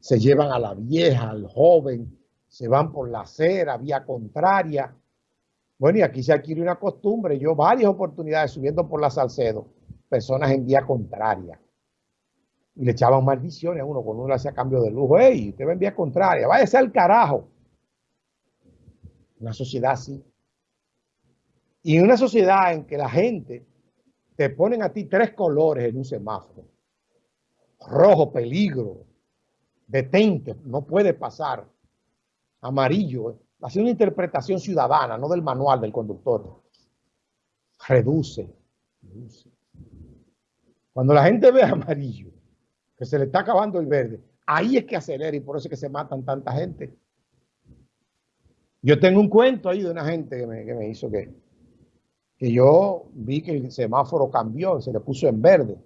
se llevan a la vieja, al joven, se van por la acera, vía contraria. Bueno, y aquí se adquiere una costumbre. Yo varias oportunidades subiendo por la Salcedo, personas en vía contraria. Y le echaban maldiciones a uno cuando uno le hacía cambio de lujo. ¡Ey, usted va en vía contraria! ¡Váyase al carajo! Una sociedad así. Y una sociedad en que la gente te ponen a ti tres colores en un semáforo. Rojo, peligro, detente, no puede pasar. Amarillo, hace una interpretación ciudadana, no del manual del conductor. Reduce, reduce. Cuando la gente ve amarillo, que se le está acabando el verde, ahí es que acelera y por eso es que se matan tanta gente. Yo tengo un cuento ahí de una gente que me, hizo que, que yo vi que el semáforo cambió, se le puso en verde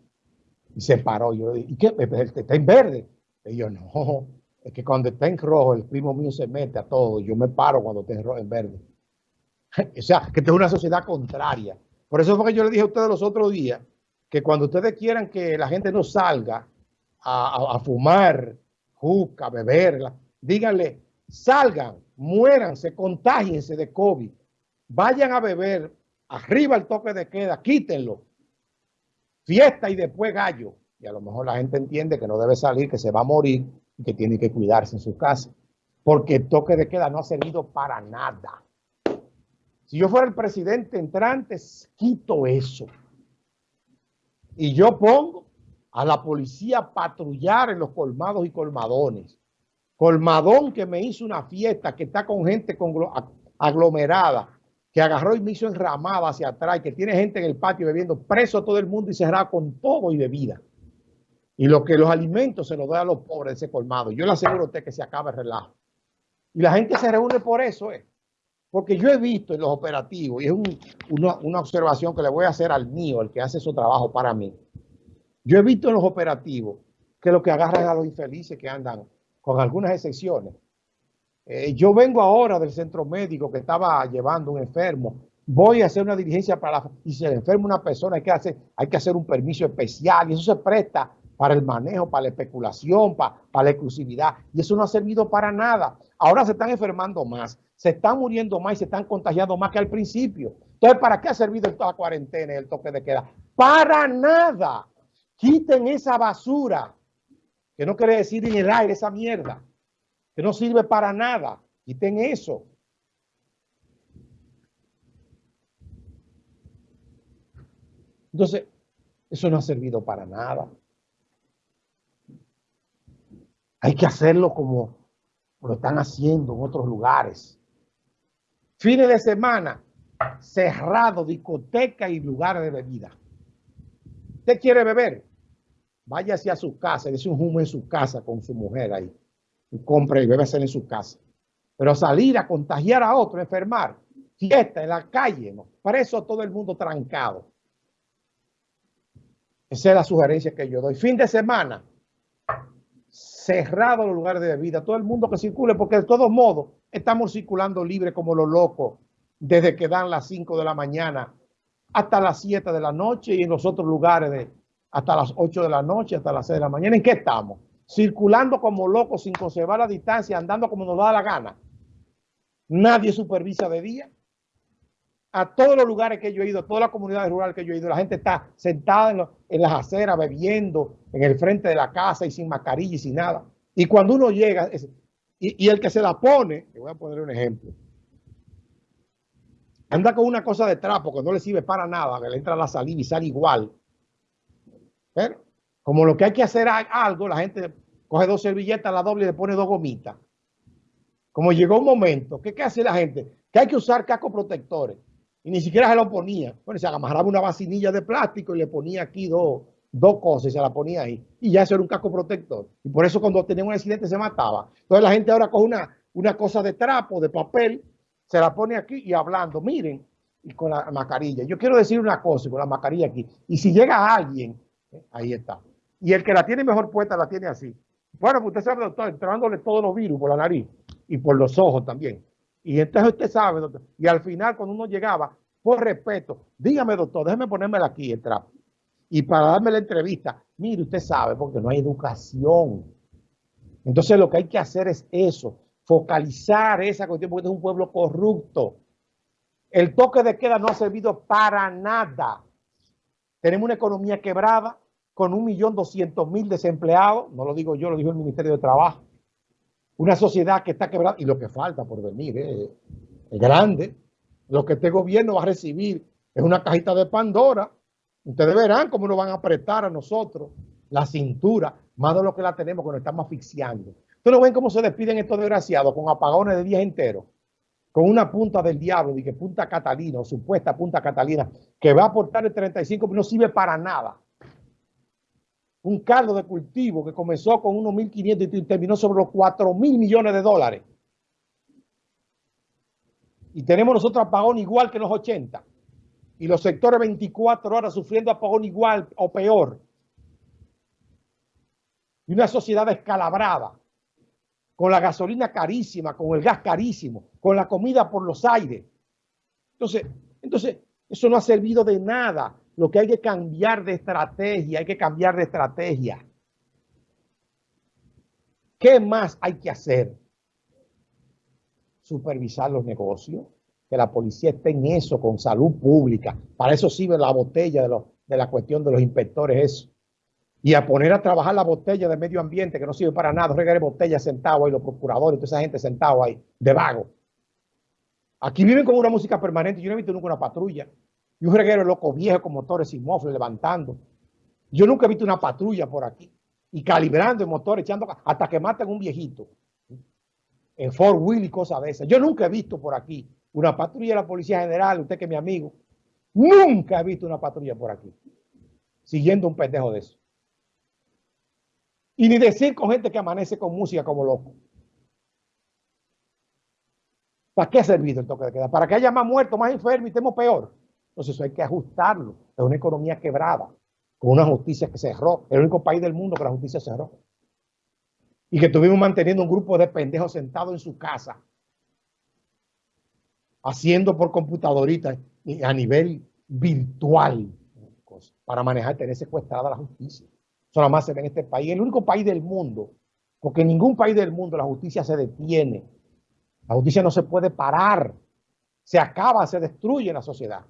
y se paró. Yo le dije, ¿y qué? Está en verde. Y yo, no, es que cuando está en rojo, el primo mío se mete a todo. Yo me paro cuando está en, rojo, en verde. o sea, que es una sociedad contraria. Por eso fue que yo le dije a ustedes los otros días que cuando ustedes quieran que la gente no salga a, fumar, juca, beberla, díganle, salgan, muéranse, contágiense de COVID, vayan a beber, arriba el toque de queda, quítenlo, fiesta y después gallo y a lo mejor la gente entiende que no debe salir, que se va a morir y que tiene que cuidarse en su casa. Porque el toque de queda no ha servido para nada. Si yo fuera el presidente entrante, quito eso. Y yo pongo a la policía a patrullar en los colmados y colmadones. Colmadón que me hizo una fiesta, que está con gente aglomerada, que agarró y me hizo enramada hacia atrás, que tiene gente en el patio bebiendo, preso todo el mundo y cerrado con todo y bebida. Y lo que los alimentos se los da a los pobres ese colmado. Yo le aseguro a usted que se acaba el relajo. Y la gente se reúne por eso, ¿eh? Porque yo he visto en los operativos, y es una, una, observación que le voy a hacer al mío, el que hace su trabajo para mí. Yo he visto en los operativos que lo que agarran a los infelices que andan, con algunas excepciones. Eh, yo vengo ahora del centro médico que estaba llevando un enfermo. Voy a hacer una diligencia para y si se enferma una persona hay que hacer, hay que hacer un permiso especial y eso se presta para el manejo, para la especulación, para, la exclusividad. Y eso no ha servido para nada. Ahora se están enfermando más, se están muriendo más y se están contagiando más que al principio. Entonces, ¿para qué ha servido la cuarentena y el toque de queda? Para nada. Quiten esa basura, que no quiere decir en el aire esa mierda, que no sirve para nada. Quiten eso. Entonces, eso no ha servido para nada. Hay que hacerlo como lo están haciendo en otros lugares. Fines de semana, cerrado, discoteca y lugares de bebida. ¿Usted quiere beber? Váyase a su casa, dése un humo en su casa con su mujer ahí. Compre y bébese en su casa. Pero salir a contagiar a otro, enfermar, fiesta en la calle, ¿no? Para eso todo el mundo trancado. Esa es la sugerencia que yo doy. Fin de semana, cerrado los lugares de bebida, todo el mundo que circule, porque de todos modos estamos circulando libre como los locos desde que dan las 5 de la mañana hasta las 7 de la noche y en los otros lugares de hasta las 8 de la noche, hasta las 6 de la mañana. ¿En qué estamos? Circulando como locos sin conservar la distancia, andando como nos da la gana. Nadie supervisa de día a todos los lugares que yo he ido, a todas las comunidades rurales que yo he ido, la gente está sentada en, las aceras bebiendo en el frente de la casa y sin mascarilla y sin nada. Y cuando uno llega, y, el que se la pone, le voy a poner un ejemplo, anda con una cosa de trapo que no le sirve para nada, que le entra la saliva y sale igual. Como lo que hay que hacer algo, la gente coge dos servilletas, la doble y le pone dos gomitas. Como llegó un momento, ¿qué, hace la gente? Que hay que usar cascos protectores y ni siquiera se lo ponía. Bueno, se amarraba una vacinilla de plástico y le ponía aquí dos, dos cosas y se la ponía ahí. Y ya eso era un casco protector. Y por eso cuando tenía un accidente se mataba. Entonces la gente ahora coge una, una cosa de trapo, de papel, se la pone aquí y hablando, miren, y con la mascarilla. Yo quiero decir una cosa con la mascarilla aquí. Y si llega alguien, eh, ahí está. Y el que la tiene mejor puesta la tiene así. Bueno, pues usted sabe, doctor, entrándole todos los virus por la nariz y por los ojos también. Y entonces usted sabe, doctor. Y al final, cuando uno llegaba, por respeto, dígame, doctor, déjeme ponérmela aquí el trapo. Y para darme la entrevista, mire, usted sabe, porque no hay educación. Entonces lo que hay que hacer es eso, focalizar esa cuestión porque es un pueblo corrupto. El toque de queda no ha servido para nada. Tenemos una economía quebrada con un millón doscientos mil desempleados, no lo digo yo, lo dijo el Ministerio de Trabajo. Una sociedad que está quebrada y lo que falta por venir eh, es grande. Lo que este gobierno va a recibir es una cajita de Pandora. Ustedes verán cómo nos van a apretar a nosotros la cintura, más de lo que la tenemos, que nos estamos asfixiando. Ustedes ven cómo se despiden estos desgraciados con apagones de días enteros, con una punta del diablo, de que punta Catalina, o supuesta punta Catalina, que va a aportar el 35, pero no sirve para nada. Un caldo de cultivo que comenzó con unos 1.500 y terminó sobre los 4.000 millones de dólares. Y tenemos nosotros apagón igual que en los 80. Y los sectores 24 horas sufriendo apagón igual o peor. Y una sociedad descalabrada con la gasolina carísima, con el gas carísimo, con la comida por los aires. Entonces, entonces, eso no ha servido de nada. Lo que hay que cambiar de estrategia, hay que cambiar de estrategia. ¿Qué más hay que hacer? Supervisar los negocios, que la policía esté en eso, con salud pública. Para eso sirve la botella de, la cuestión de los inspectores, eso y a poner a trabajar la botella de medio ambiente que no sirve para nada, regar botellas sentados ahí, los procuradores, toda esa gente sentado ahí, de vago. Aquí viven con una música permanente, yo no he visto nunca una patrulla. Y un reguero loco viejo con motores sin mofle levantando. Yo nunca he visto una patrulla por aquí. Y calibrando el motor, echando hasta que maten un viejito. En Fort Will y cosas de esas. Yo nunca he visto por aquí una patrulla de la Policía General, usted que es mi amigo. Nunca he visto una patrulla por aquí. Siguiendo un pendejo de eso. Y ni decir con gente que amanece con música como loco. ¿Para qué ha servido el toque de queda? ¿Para que haya más muertos, más enfermos y estemos peor? Entonces eso hay que ajustarlo. Es una economía quebrada, con una justicia que cerró. El único país del mundo que la justicia cerró. Y que estuvimos manteniendo un grupo de pendejos sentados en su casa, haciendo por computadorita a nivel virtual, para manejar, tener secuestrada la justicia. Eso nada más se ve en este país. El único país del mundo, porque en ningún país del mundo la justicia se detiene. La justicia no se puede parar. Se acaba, se destruye la sociedad.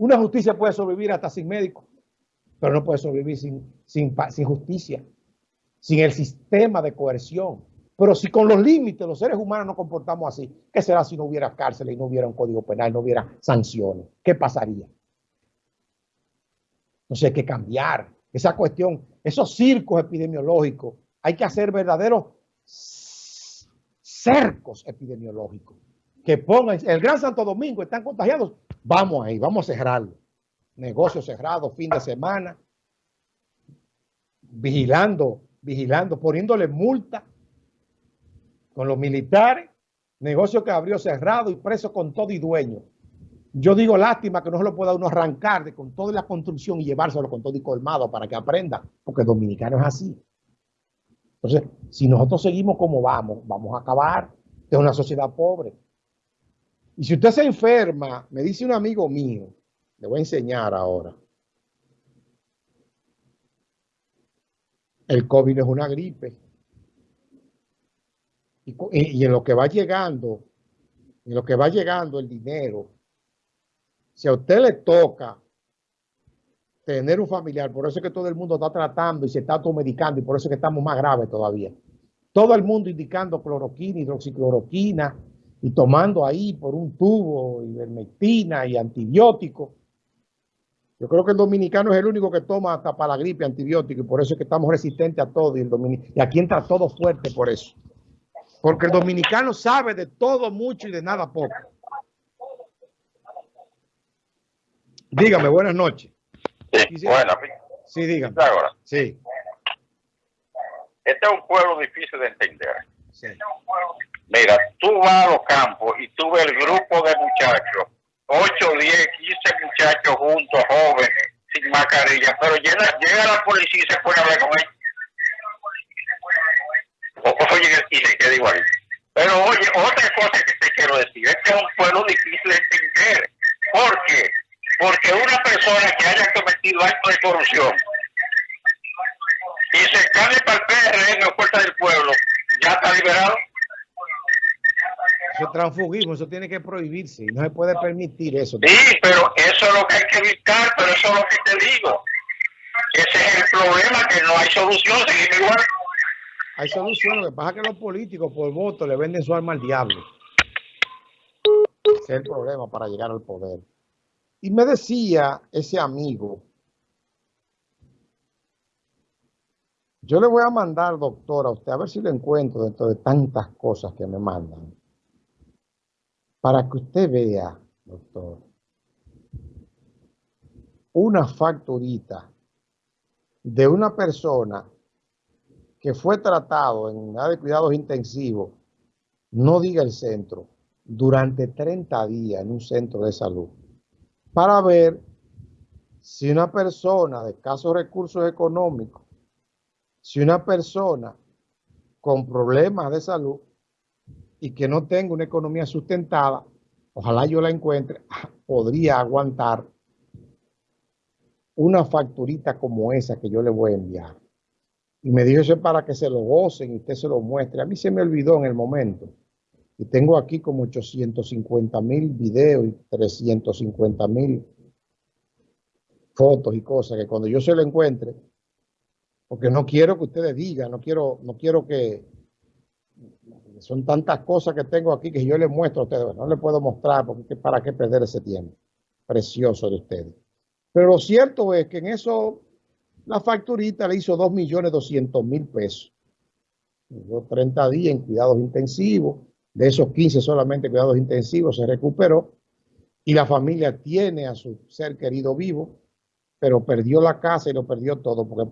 Una justicia puede sobrevivir hasta sin médico, pero no puede sobrevivir sin justicia, sin el sistema de coerción. Pero si con los límites los seres humanos nos comportamos así, ¿qué será si no hubiera cárcel y no hubiera un código penal, no hubiera sanciones? ¿Qué pasaría? Entonces hay que cambiar esa cuestión, esos circos epidemiológicos, hay que hacer verdaderos cercos epidemiológicos que pongan, el Gran Santo Domingo están contagiados, vamos ahí, vamos a cerrarlo. Negocio cerrado, fin de semana, vigilando, vigilando, poniéndole multa con los militares, negocio que abrió cerrado y preso con todo y dueño. Yo digo lástima que no se lo pueda uno arrancar de, con toda la construcción y llevárselo con todo y colmado para que aprenda, porque el dominicano es así. Entonces, si nosotros seguimos como vamos, vamos a acabar de una sociedad pobre. Y si usted se enferma, me dice un amigo mío, le voy a enseñar ahora. El COVID es una gripe. Y, y en lo que va llegando, en lo que va llegando el dinero, si a usted le toca tener un familiar, por eso es que todo el mundo está tratando y se está automedicando y por eso es que estamos más graves todavía. Todo el mundo indicando cloroquina, hidroxicloroquina y tomando ahí por un tubo ivermectina y antibiótico. Yo creo que el dominicano es el único que toma hasta para la gripe antibiótico y por eso es que estamos resistentes a todo y, el y aquí entra todo fuerte por eso. Porque el dominicano sabe de todo mucho y de nada poco. Dígame, buenas noches. Sí, buenas. Sí, dígame. Sí. Este es un pueblo difícil de entender. Sí. Mira, tú vas a los campos y tú ves el grupo de muchachos, 8, 10, 15 muchachos juntos, jóvenes, sin mascarilla, pero llega, la policía y se a ver con ellos. Oye, y se queda igual. Pero oye, otra cosa que te quiero decir, este es un pueblo difícil de entender. ¿Por qué? porque una persona que haya cometido actos de corrupción y se cae para el PRM o Fuerza del Pueblo está liberado. Transfugismo, eso tiene que prohibirse y no se puede permitir eso. Sí, pero eso es lo que hay que evitar, pero eso es lo que te digo. Ese es el problema, que no hay solución, seguimos igual. Hay solución, lo que pasa es que los políticos por voto le venden su alma al diablo. Ese es el problema para llegar al poder. Y me decía ese amigo, yo le voy a mandar, doctor, a usted, a ver si lo encuentro dentro de tantas cosas que me mandan, para que usted vea, doctor, una facturita de una persona que fue tratado en unidad de cuidados intensivos, no diga el centro, durante 30 días en un centro de salud, para ver si una persona de escasos recursos económicos, si una persona con problemas de salud y que no tenga una economía sustentada, ojalá yo la encuentre, podría aguantar una facturita como esa que yo le voy a enviar. Y me dijo eso para que se lo gocen y usted se lo muestre. A mí se me olvidó en el momento. Y tengo aquí como 850 mil videos y 350 mil fotos y cosas que cuando yo se lo encuentre, porque no quiero que ustedes digan, no quiero, no quiero que, son tantas cosas que tengo aquí que yo les muestro a ustedes, no les puedo mostrar porque para qué perder ese tiempo precioso de ustedes. Pero lo cierto es que en eso la facturita le hizo 2.200.000 pesos. 30 días en cuidados intensivos, de esos 15 solamente cuidados intensivos se recuperó y la familia tiene a su ser querido vivo, pero perdió la casa y lo perdió todo porque